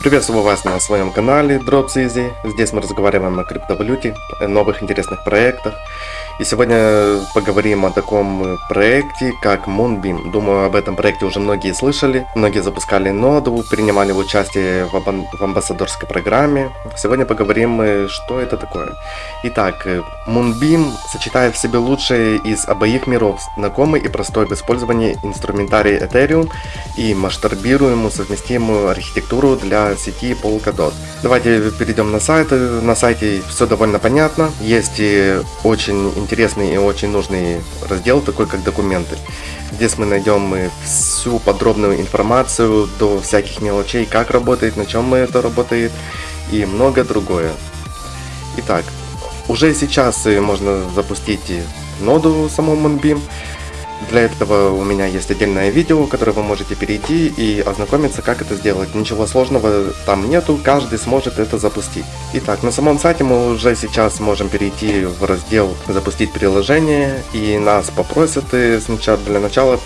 Приветствую вас на своем канале Drops Здесь мы разговариваем о криптовалюте, новых интересных проектах. И сегодня поговорим о таком проекте, как Moonbeam. Думаю, об этом проекте уже многие слышали. Многие запускали ноду, принимали участие в, аб в амбассадорской программе. Сегодня поговорим, что это такое. Итак, Moonbeam сочетает в себе лучшее из обоих миров, знакомый и простой в использовании инструментарий Ethereum и масштабируемую совместимую архитектуру для сети Polkadot. Давайте перейдем на сайт. На сайте все довольно понятно. Есть очень интересный и очень нужный раздел, такой как документы. Здесь мы найдем всю подробную информацию до всяких мелочей, как работает, на чем это работает и многое другое. Итак, уже сейчас можно запустить ноду саму Moonbeam. Для этого у меня есть отдельное видео, которое вы можете перейти и ознакомиться, как это сделать. Ничего сложного там нету, каждый сможет это запустить. Итак, на самом сайте мы уже сейчас можем перейти в раздел «Запустить приложение» и нас попросят сначала для начала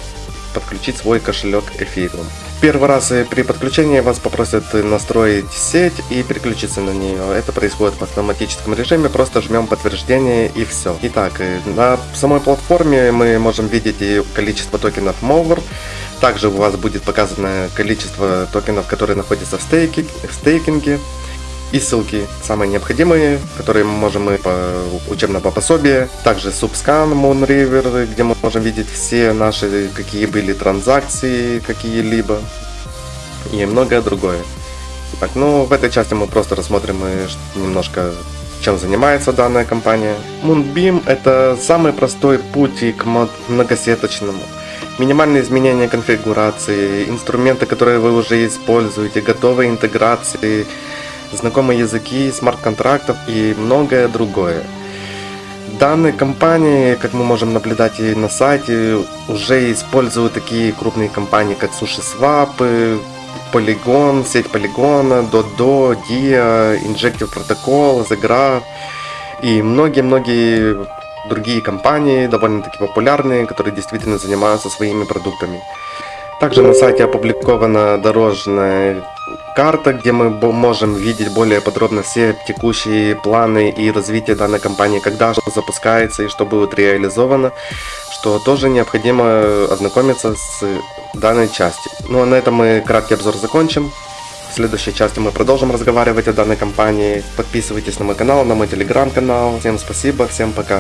подключить свой кошелек Ethereum. Первый раз э, при подключении вас попросят настроить сеть и переключиться на нее. Это происходит в автоматическом режиме, просто жмем подтверждение и все. Итак, э, на самой платформе мы можем видеть количество токенов Mover. Также у вас будет показано количество токенов, которые находятся в, стейки, в стейкинге и ссылки, самые необходимые, которые мы можем и по учебного пособия. Также Subscan, Moonriver, где мы можем видеть все наши, какие были транзакции, какие-либо. И многое другое. Так, ну, в этой части мы просто рассмотрим немножко, чем занимается данная компания. Moonbeam это самый простой путь к многосеточному. Минимальные изменения конфигурации, инструменты, которые вы уже используете, готовые интеграции, знакомые языки, смарт-контрактов и многое другое. Данные компании, как мы можем наблюдать и на сайте, уже используют такие крупные компании, как SushiSwap, Polygon, сеть Polygon, Dodo, Dia, Injective Protocol, The и многие-многие другие компании, довольно-таки популярные, которые действительно занимаются своими продуктами. Также на сайте опубликована дорожная карта, где мы можем видеть более подробно все текущие планы и развитие данной компании, когда что запускается и что будет реализовано, что тоже необходимо ознакомиться с данной частью. Ну а на этом мы краткий обзор закончим. В следующей части мы продолжим разговаривать о данной компании. Подписывайтесь на мой канал, на мой телеграм-канал. Всем спасибо, всем пока.